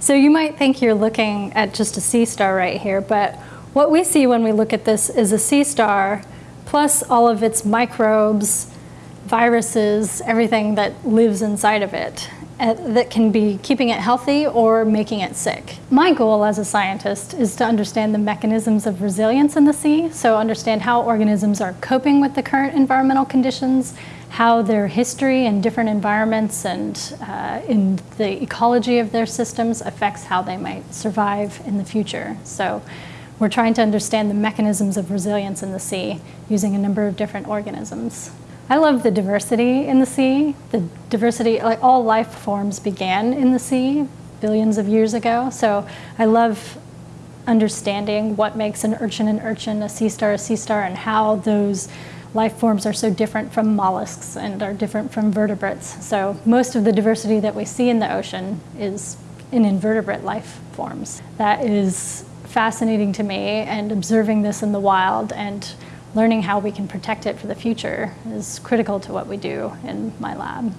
So you might think you're looking at just a sea star right here, but what we see when we look at this is a sea star plus all of its microbes, viruses, everything that lives inside of it that can be keeping it healthy or making it sick. My goal as a scientist is to understand the mechanisms of resilience in the sea, so understand how organisms are coping with the current environmental conditions how their history in different environments and uh, in the ecology of their systems affects how they might survive in the future. So we're trying to understand the mechanisms of resilience in the sea using a number of different organisms. I love the diversity in the sea. The diversity, like all life forms began in the sea billions of years ago. So I love understanding what makes an urchin an urchin, a sea star a sea star, and how those life forms are so different from mollusks and are different from vertebrates. So most of the diversity that we see in the ocean is in invertebrate life forms. That is fascinating to me and observing this in the wild and learning how we can protect it for the future is critical to what we do in my lab.